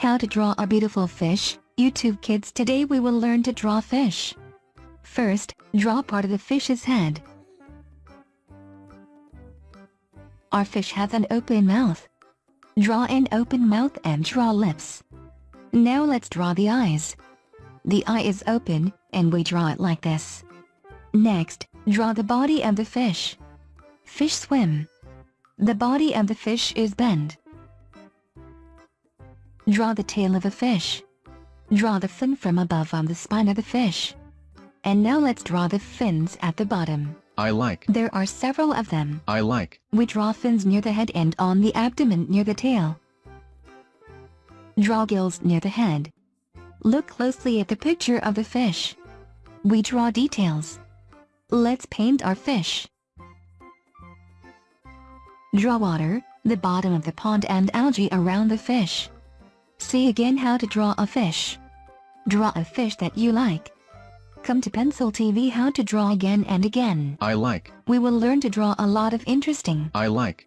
How to draw a beautiful fish, YouTube kids today we will learn to draw fish. First, draw part of the fish's head. Our fish has an open mouth. Draw an open mouth and draw lips. Now let's draw the eyes. The eye is open, and we draw it like this. Next, draw the body of the fish. Fish swim. The body of the fish is bent. Draw the tail of a fish. Draw the fin from above on the spine of the fish. And now let's draw the fins at the bottom. I like. There are several of them. I like. We draw fins near the head and on the abdomen near the tail. Draw gills near the head. Look closely at the picture of the fish. We draw details. Let's paint our fish. Draw water, the bottom of the pond and algae around the fish. See again how to draw a fish. Draw a fish that you like. Come to Pencil TV how to draw again and again. I like. We will learn to draw a lot of interesting I like.